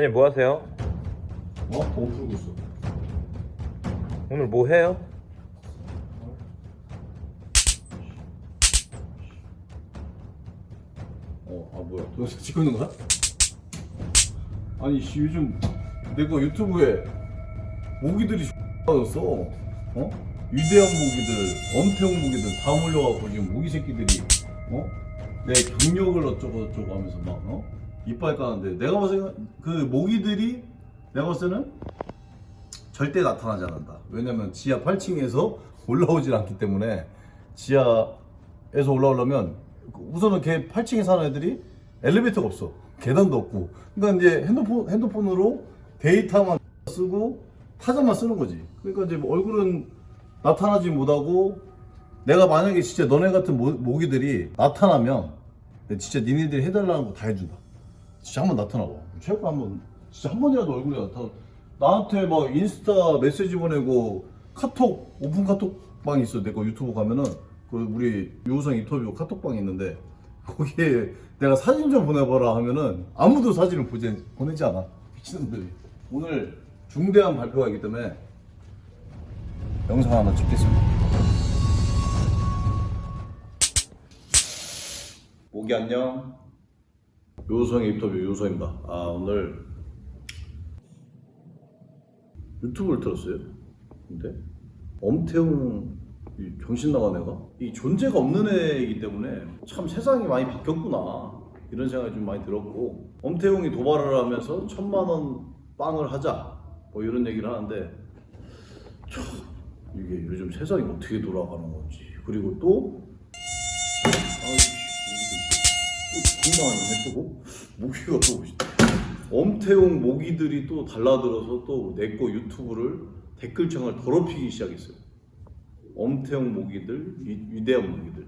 선생님 뭐 하세요? 어? 뭐 풀고 있어? 오늘 뭐 해요? 어, 아 뭐야? 찍고 있는 거야? 아니 씨 요즘 내가 유튜브에 모기들이 빠졌어. 어? 위대한 모기들, 엄태웅 모기들 다 몰려갖고 지금 모기 새끼들이 어? 내 경력을 어쩌고 저쩌고 하면서 막 어? 이빨 까는데 내가 봤을 때그 모기들이 내가 봤을 때는 절대 나타나지 않는다. 왜냐면 지하 8층에서 올라오질 않기 때문에 지하에서 올라오려면 우선은 걔 8층에 사는 애들이 엘리베이터가 없어. 계단도 없고. 그러니까 이제 핸드폰 핸드폰으로 데이터만 쓰고 타자만 쓰는 거지. 그러니까 이제 뭐 얼굴은 나타나지 못하고 내가 만약에 진짜 너네 같은 모, 모기들이 나타나면 진짜 니네들이 해달라는 거 다 해준다. 진짜 한번 나타나봐. 최고 한번 진짜 한 번이라도 얼굴이 나타나. 나한테 막 인스타 메시지 보내고 카톡 오픈 카톡방이 있어. 내가 유튜브 가면은 그 우리 유우성 인터뷰 카톡방이 있는데 거기에 내가 사진 좀 보내봐라 하면은 아무도 사진을 보지, 보내지 않아. 미친놈들이. 오늘 중대한 발표가 있기 때문에 영상 하나 찍겠습니다. 모기 안녕. 요성 인터뷰 요성입니다. 아 오늘 유튜브를 들었어요. 근데 엄태웅 이 정신 나간 애가 이 존재가 없는 애이기 때문에 참 세상이 많이 바뀌었구나 이런 생각이 좀 많이 들었고 엄태웅이 도발을 하면서 천만 원 빵을 하자 뭐 이런 얘기를 하는데 참 이게 요즘 세상이 어떻게 돌아가는 건지 그리고 또 아 건강한 해보고 모기가 또 엄태웅 모기들이 또 달라들어서 또 내 거 유튜브를 댓글창을 더럽히기 시작했어요. 엄태웅 모기들, 위, 위대한 모기들.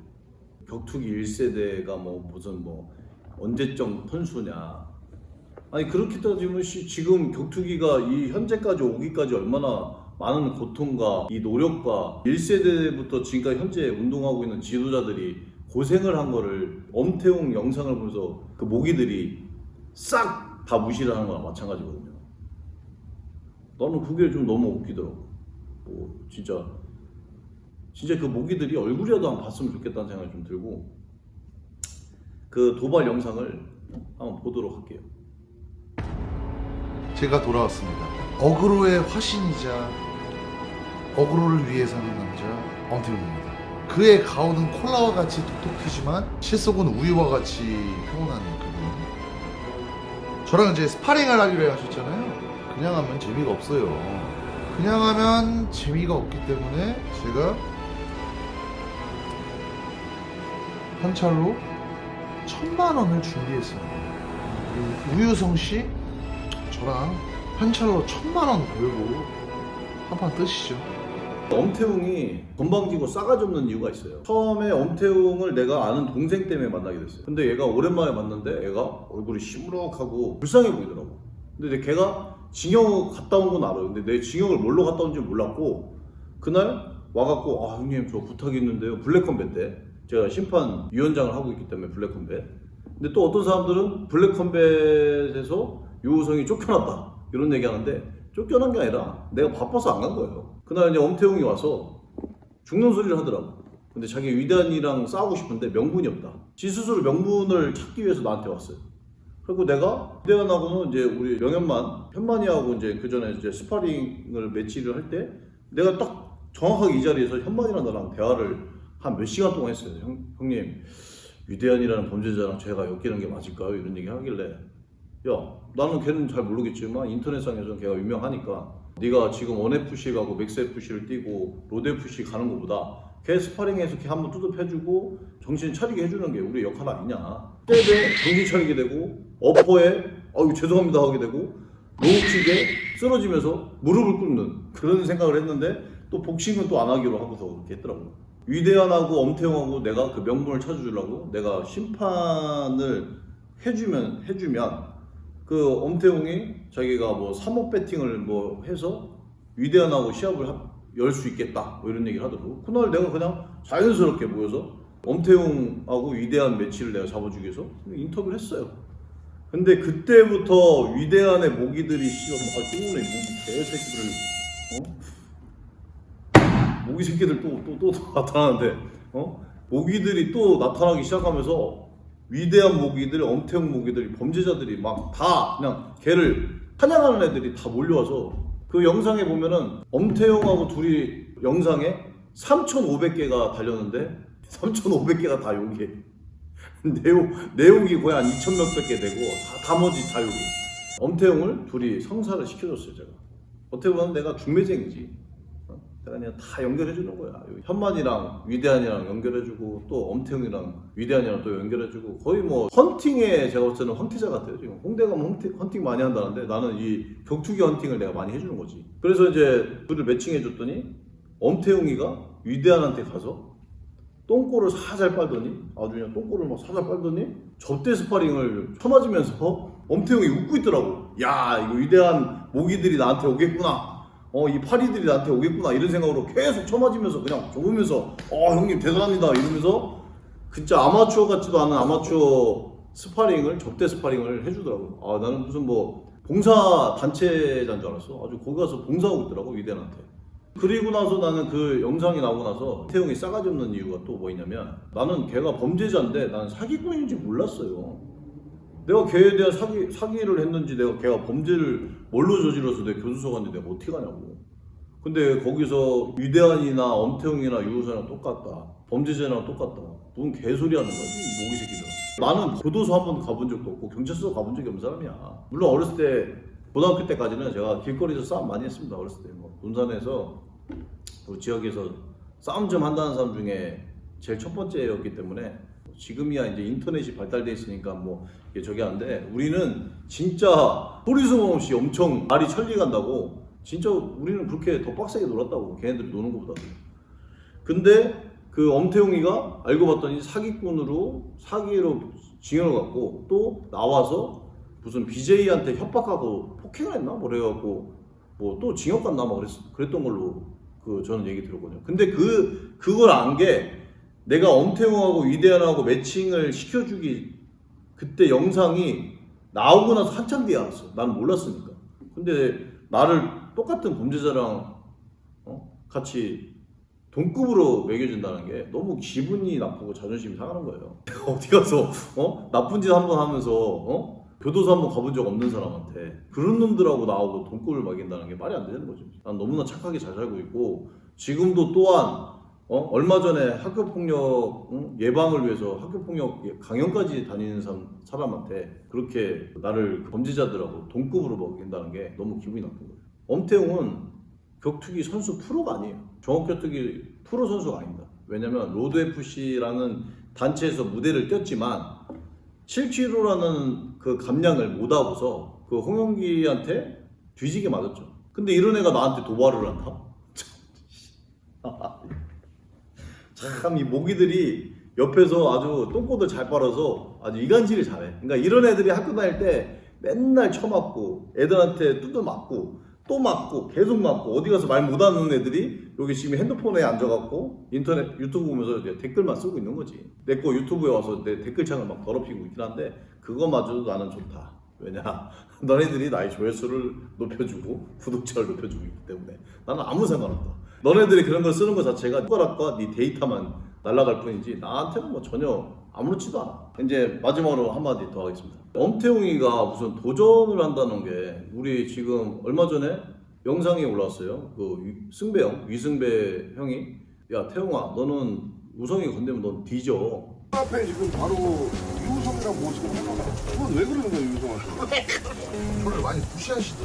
격투기 1세대가 뭐 무슨 뭐 언제적 선수냐. 아니 그렇게 따지면 씨, 지금 격투기가 이 현재까지 오기까지 얼마나 많은 고통과 이 노력과 1세대부터 지금까지 현재 운동하고 있는 지도자들이 고생을 한 거를 엄태웅 영상을 보면서 그 모기들이 싹 다 무시를 하는 거랑 마찬가지거든요. 나는 그게 좀 너무 웃기더라고. 뭐 진짜 진짜 그 모기들이 얼굴이라도 한번 봤으면 좋겠다는 생각이 좀 들고 그 도발 영상을 한번 보도록 할게요. 제가 돌아왔습니다. 어그로의 화신이자 어그로를 위해 사는 남자 엄태웅입니다. 그의 가오는 콜라와 같이 톡톡 튀지만 실속은 우유와 같이 평온한 그분. 저랑 이제 스파링을 하기로 하셨잖아요. 그냥 하면 재미가 없어요. 그냥 하면 재미가 없기 때문에 제가 현찰로 천만 원을 준비했습니다. 우유성 씨 저랑 현찰로 천만 원 걸고 한 판 뜨시죠. 엄태웅이 건방지고 싸가지 없는 이유가 있어요. 처음에 엄태웅을 내가 아는 동생 때문에 만나게 됐어요. 근데 얘가 오랜만에 만났는데 얘가 얼굴이 시무룩하고 불쌍해 보이더라고. 근데 내 걔가 징역 갔다 온 건 알아요. 근데 내 징역을 뭘로 갔다 온지 몰랐고 그날 와갖고 아 형님 저 부탁이 있는데요. 블랙컴뱃 때 제가 심판 위원장을 하고 있기 때문에 블랙컴뱃. 근데 또 어떤 사람들은 블랙컴뱃에서 유우성이 쫓겨났다 이런 얘기 하는데 쫓겨난 게 아니라 내가 바빠서 안 간 거예요. 그날 이제 엄태웅이 와서 죽는 소리를 하더라고. 근데 자기 위대한이랑 싸우고 싶은데 명분이 없다. 지 스스로 명분을 찾기 위해서 나한테 왔어요. 그리고 내가 위대한하고는 이제 우리 명현만, 현만이하고 이제 그 전에 이제 스파링을 매치를 할 때 내가 딱 정확하게 이 자리에서 현만이랑 나랑 대화를 한 몇 시간 동안 했어요. 형, 형님, 위대한이라는 범죄자랑 제가 엮이는 게 맞을까요? 이런 얘기 하길래 야 나는 걔는 잘 모르겠지만 인터넷상에서는 걔가 유명하니까. 네가 지금 원FC 가고 맥스FC를 뛰고 로드FC 가는 것보다 걔 스파링에서 걔 한번 두둑해주고 정신 차리게 해주는 게 우리 역할 아니냐. 때에 정신 차리게 되고 어퍼에 어유 죄송합니다 하게 되고 로우킥에 쓰러지면서 무릎을 꿇는 그런 생각을 했는데 또 복싱은 또 안 하기로 하고서 그렇게 했더라고요. 위대한하고 엄태웅하고 내가 그 명분을 찾아주려고 내가 심판을 해주면 해주면 그 엄태웅이 자기가 뭐 3억 배팅을 뭐 해서 위대한하고 시합을 열 수 있겠다 뭐 이런 얘기를 하더라고 그날 내가 그냥 자연스럽게 모여서 엄태웅하고 위대한 매치를 내가 잡아주기 위해서 인터뷰를 했어요 근데 그때부터 위대한의 모기들이 씨발 아 똥내 모기 개새끼들 어? 모기 새끼들 또 또 또 나타나는데 어? 모기들이 또 나타나기 시작하면서 위대한 모기들, 엄태웅 모기들이 범죄자들이 막 다 그냥 걔를 사냥하는 애들이 다 몰려와서 그 영상에 보면은 엄태웅하고 둘이 영상에 3,500개가 달렸는데 3,500개가 다 욕이에요. 내용, 내용이 거의 한 2천 몇백 개 되고 다 나머지 다 욕이 엄태웅을 둘이 성사를 시켜줬어요 제가. 어떻게 보면 내가 중매쟁이지 그냥 다 연결해 주는 거야. 현만이랑 위대한이랑 연결해주고 또 엄태웅이랑 위대한이랑 또 연결해주고 거의 뭐 헌팅에 제가 볼 때는 황태자 같아요 지금. 홍대 가면 헌팅, 헌팅 많이 한다는데 나는 이 격투기 헌팅을 내가 많이 해주는 거지. 그래서 이제 둘을 매칭해 줬더니 엄태웅이가 위대한한테 가서 똥꼬를 살살 빨더니 아주 그냥 똥꼬를 막 살살 빨더니 접대 스파링을 쳐맞으면서 엄태웅이 웃고 있더라고. 야 이거 위대한 모기들이 나한테 오겠구나 어 이 파리들이 나한테 오겠구나 이런 생각으로 계속 쳐맞으면서 그냥 좋으면서 어 형님 대단합니다 이러면서 진짜 아마추어 같지도 않은 아마추어 스파링을 접대 스파링을 해주더라고. 아 나는 무슨 뭐 봉사 단체자인 줄 알았어. 아주 거기 가서 봉사하고 있더라고 위대한한테. 그리고 나서 나는 그 영상이 나오고 나서 태용이 싸가지 없는 이유가 또 뭐였냐면 나는 걔가 범죄자인데 나는 사기꾼인지 몰랐어요. 내가 걔에 대한 사기, 사기를 했는지 내가 걔가 범죄를 뭘로 저질러서 내 교수소 갔는데 내가 어떻게 가냐고. 근데 거기서 위대한이나 엄태웅이나 유우선이랑 똑같다. 범죄자랑 똑같다. 무슨 개소리 하는 거지, 이 모기 새끼들. 나는 교도소 한 번도 가본 적도 없고 경찰서 가본 적이 없는 사람이야. 물론 어렸을 때 고등학교 때까지는 제가 길거리에서 싸움 많이 했습니다. 어렸을 때. 뭐 군산에서 그 지역에서 싸움 좀 한다는 사람 중에 제일 첫 번째였기 때문에 지금이야 이제 인터넷이 발달돼 있으니까 뭐 이게 저기 한데 우리는 진짜 소리 소문 없이 엄청 말이 천리 간다고. 진짜 우리는 그렇게 더 빡세게 놀았다고 걔네들이 노는 것보다. 근데 그 엄태웅이가 알고 봤더니 사기꾼으로 사기로 징역을 갖고 또 나와서 무슨 BJ한테 협박하고 폭행을 했나? 뭐 그래갖고 뭐 또 징역 갔나? 막 그랬, 그랬던 걸로 그 저는 얘기 들었거든요. 근데 그 그걸 안게 내가 엄태웅하고 위대한하고 매칭을 시켜주기 그때 영상이 나오고 나서 한참 뒤에 알았어. 나는 몰랐으니까. 근데 나를 똑같은 범죄자랑 어? 같이 동급으로 매겨준다는 게 너무 기분이 나쁘고 자존심이 상하는 거예요. 어디 가서 어? 나쁜 짓 한 번 하면서 어? 교도소 한번 가본 적 없는 사람한테 그런 놈들하고 나하고 동급을 먹인다는 게 말이 안 되는 거죠. 난 너무나 착하게 잘 살고 있고 지금도 또한 어? 얼마 전에 학교 폭력 응? 예방을 위해서 학교 폭력 강연까지 다니는 사람, 사람 한테 그렇게 나를 범죄자들하고 동급으로 먹인다는 게 너무 기분이 나쁜 거예요. 엄태웅은 격투기 선수 프로가 아니에요. 종합격투기 프로 선수가 아닙니다. 왜냐면 로드 FC라는 단체에서 무대를 뛰었지만 7kg라는 그 감량을 못 하고서 그 홍영기한테 뒤지게 맞았죠. 근데 이런 애가 나한테 도발을 한다? 참 이 모기들이 옆에서 아주 똥꼬들 잘 빨아서 아주 이간질을 잘해. 그러니까 이런 애들이 학교 다닐 때 맨날 쳐맞고 애들한테 두들 맞고 또 맞고 계속 맞고 어디 가서 말 못하는 애들이 여기 지금 핸드폰에 앉아갖고 인터넷 유튜브 보면서 댓글만 쓰고 있는 거지. 내 거 유튜브에 와서 내 댓글창을 막 더럽히고 있긴 한데 그거마저도 나는 좋다. 왜냐 너네들이 나의 조회수를 높여주고 구독자를 높여주고 있기 때문에 나는 아무 상관없다. 너네들이 그런 걸 쓰는 것 자체가 숟가락과 네 데이터만 날아갈 뿐이지 나한테는 뭐 전혀 아무렇지도 않아. 이제 마지막으로 한마디 더 하겠습니다. 엄태웅이가 무슨 도전을 한다는 게 우리 지금 얼마 전에 영상이 올라왔어요. 그 위- 승배 형, 위승배 형이 야 태웅아 너는 우성이 건드면 넌 뒤져. 앞에 지금 바로 유성이랑 모시고 그건 왜 그러는 거예요 유성한테? 저를 많이 이제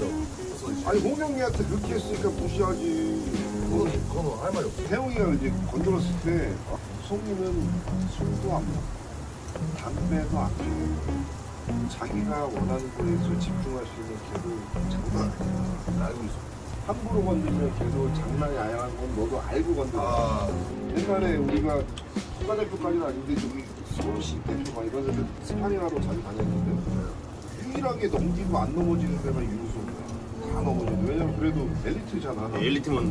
아니 홍영이한테 그렇게 했으니까 무시하지 그건, 그건 할 말이 없어요. 태웅이가 이제 건드렸을 때 아, 우성이는 술도 안 먹고 담배도 안 피우고 자기가 원하는 거에서 집중할 수 있는 걔도 장난 아니야 알고 있어. 함부로 건드리면 걔도 장난이 아니라는 건 너도 알고 건드려 아, 옛날에 우리가 국가대표까지는 아닌데 저기 서울시 대표 막 이런 데들 스파링하러 자주 다녔는데 유일하게 넘기고 안 넘어지는 데가 유소야 다 넘어지는 왜냐면 그래도 엘리트잖아 엘리트만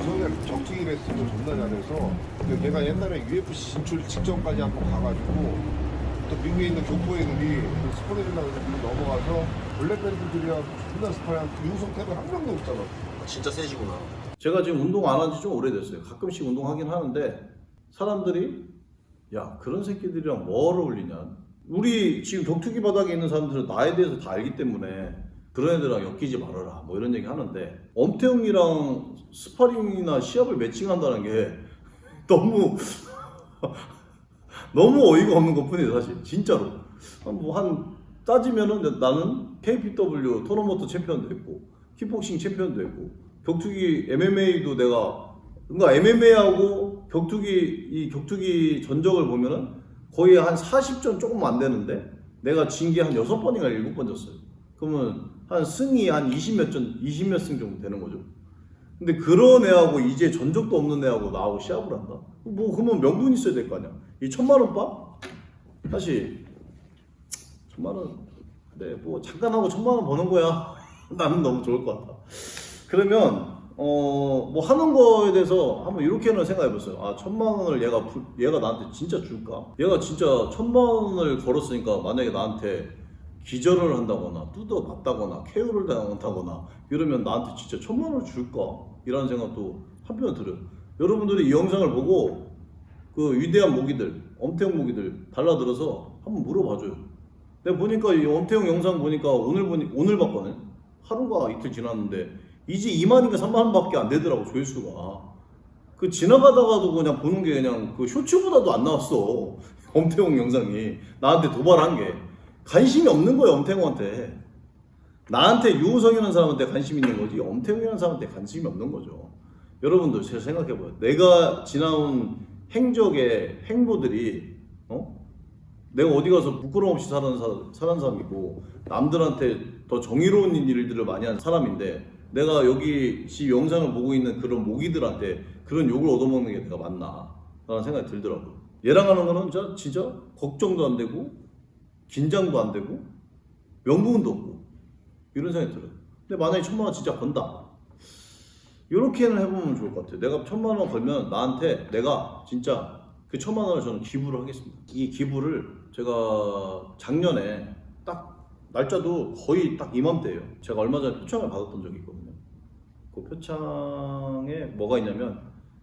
우성이가 격투기 레슨도 존나 잘해서 근데 걔가 옛날에 UFC 진출 직전까지 한 번 가가지고 또 미국에 있는 교포 애들이 그 스포해준다고 해서 미국 넘어가서 블랙밴드들이랑 존나 스파이한 유우성 탭은 한 명도 없잖아. 진짜 세시구나. 제가 지금 운동 안 한 지 좀 오래됐어요. 가끔씩 운동하긴 하는데 사람들이 야 그런 새끼들이랑 뭘 어울리냐. 우리 지금 격투기 바닥에 있는 사람들은 나에 대해서 다 알기 때문에 그런 애들랑 엮이지 말아라. 뭐 이런 얘기 하는데 엄태웅이랑 스파링이나 시합을 매칭한다는 게 너무 너무 어이가 없는 것 뿐이에요 사실. 진짜로. 뭐한 따지면은 나는 KPW 토너먼트 챔피언도 했고 킥복싱 챔피언도 했고 격투기 MMA도 내가 그러니까 MMA하고 격투기 이 격투기 전적을 보면은 거의 한 40전 조금 안 되는데 내가 진 게 한 6번인가 7번 졌어요. 그러면 한 승이 한 20몇 전, 20몇 승 정도 되는 거죠. 근데 그런 애하고 이제 전적도 없는 애하고 나하고 시합을 한다? 뭐 그러면 명분이 있어야 될 거 아니야. 이 천만 원 바? 사실 천만 원, 그래 뭐 잠깐 하고 천만 원 버는 거야. 나는 너무 좋을 것 같다. 그러면 어 뭐 하는 거에 대해서 한번 이렇게는 생각해 보세요. 아 천만 원을 얘가 부- 얘가 나한테 진짜 줄까? 얘가 진짜 천만 원을 걸었으니까 만약에 나한테 기절을 한다거나 뜯어 맞다거나 KO를 당한다거나 이러면 나한테 진짜 천만 원을 줄까? 이라는 생각도 한편 들어요. 여러분들이 이 영상을 보고 그 위대한 모기들, 엄태웅 모기들 달라들어서 한번 물어봐줘요. 내가 보니까 이 엄태웅 영상 보니까 오늘 보니 오늘 봤거든. 하루가 이틀 지났는데 이제 2만인가 3만 원밖에 안 되더라고 조회수가. 그 지나가다가도 그냥 보는 게 그냥 그 쇼츠보다도 안 나왔어. 엄태웅 영상이 나한테 도발한 게 관심이 없는 거예요 엄태웅한테. 나한테 유우성이라는 사람한테 관심 있는 거지 엄태웅이라는 사람한테 관심이 없는 거죠. 여러분들 잘 생각해봐요. 내가 지나온 행적의 행보들이 어? 내가 어디 가서 부끄러움 없이 사는, 사, 사는 사람이고 남들한테 더 정의로운 일들을 많이 하는 사람인데 내가 여기 지 영상을 보고 있는 그런 모기들한테 그런 욕을 얻어먹는 게 내가 맞나 라는 생각이 들더라고요 얘랑 하는 거는 진짜, 진짜 걱정도 안 되고 긴장도 안 되고 명분도 없고 이런 생각이 들어요 근데 만약에 천만 원 진짜 번다 이렇게는 해보면 좋을 것 같아요. 내가 천만 원 걸면 나한테 내가 진짜 그 천만 원을 저는 기부를 하겠습니다. 이 기부를 제가 작년에 딱 날짜도 거의 딱 이맘때예요. 제가 얼마 전에 표창을 받았던 적이 있거든요. 그 표창에 뭐가 있냐면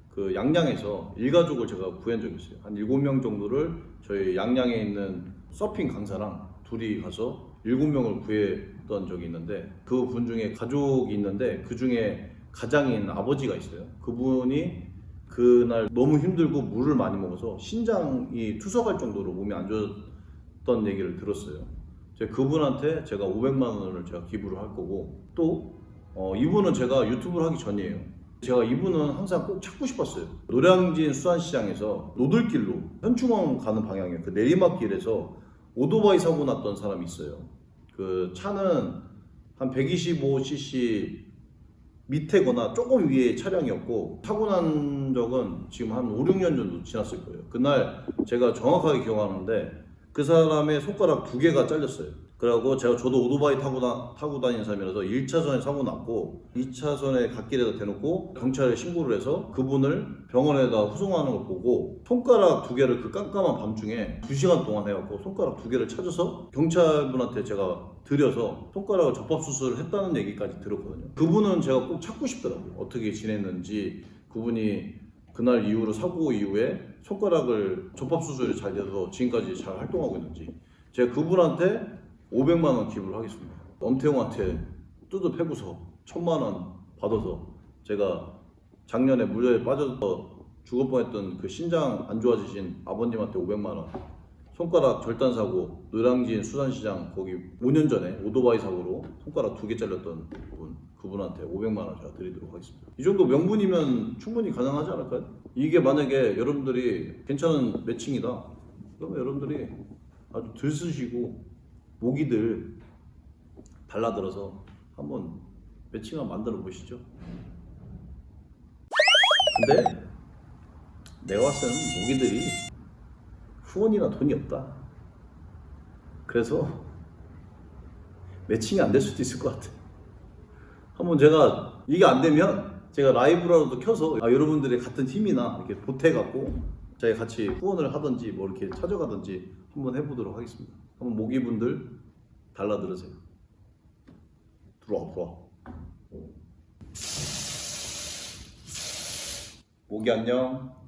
그 양양에서 일가족을 제가 구한 적이 있어요. 한 7명 정도를 저희 양양에 있는 서핑 강사랑 둘이 가서 7명을 구했던 적이 있는데 그 분 중에 가족이 있는데 그 중에 가장인 아버지가 있어요. 그분이 그날 너무 힘들고 물을 많이 먹어서 신장이 투석할 정도로 몸이 안 좋았던 얘기를 들었어요. 제가 그분한테 제가 500만 원을 제가 기부를 할 거고 또 어, 이분은 제가 유튜브를 하기 전이에요. 제가 이분은 항상 꼭 찾고 싶었어요. 노량진 수산시장에서 노들길로 현충원 가는 방향에 그 내리막길에서 오토바이 사고 났던 사람이 있어요. 그 차는 한 125cc 밑에거나 조금 위에 차량이었고 사고 난 적은 지금 한 5, 6년 정도 지났을 거예요. 그날 제가 정확하게 기억하는데 그 사람의 손가락 두 개가 잘렸어요. 그리고 제가 저도 오토바이 타고, 다, 타고 다니는 사람이라서 1차선에 사고 났고 2차선에 갓길에다 대놓고 경찰에 신고를 해서 그분을 병원에다 후송하는 걸 보고 손가락 두 개를 그 깜깜한 밤중에 2시간 동안 해갖고 손가락 두 개를 찾아서 경찰분한테 제가 드려서 손가락을 접합수술을 했다는 얘기까지 들었거든요. 그분은 제가 꼭 찾고 싶더라고요. 어떻게 지냈는지 그분이 그날 이후로 사고 이후에 손가락을 접합수술이 잘 돼서 지금까지 잘 활동하고 있는지 제가 그분한테 500만 원 기부를 하겠습니다. 엄태웅한테 뜯어 패고서 천만 원 받아서 제가 작년에 물에 빠져서 죽을 뻔했던 그 신장 안 좋아지신 아버님한테 500만 원 손가락 절단 사고 노량진 수산시장 거기 5년 전에 오토바이 사고로 손가락 두 개 잘렸던 분 그분한테 500만 원 제가 드리도록 하겠습니다. 이 정도 명분이면 충분히 가능하지 않을까요? 이게 만약에 여러분들이 괜찮은 매칭이다. 그러면 여러분들이 아주 들쑤시고 모기들 달라들어서 한번 매칭 한번 만들어 보시죠. 근데 내가 봤을 때는 모기들이 후원이나 돈이 없다. 그래서 매칭이 안 될 수도 있을 것 같아. 한번 제가 이게 안 되면 제가 라이브라도 켜서 아, 여러분들의 같은 팀이나 이렇게 보태갖고 저희 같이 후원을 하든지 뭐 이렇게 찾아가든지 한번 해보도록 하겠습니다. 한번 모기분들 달라 들으세요. 들어와 들어와. 모기 안녕.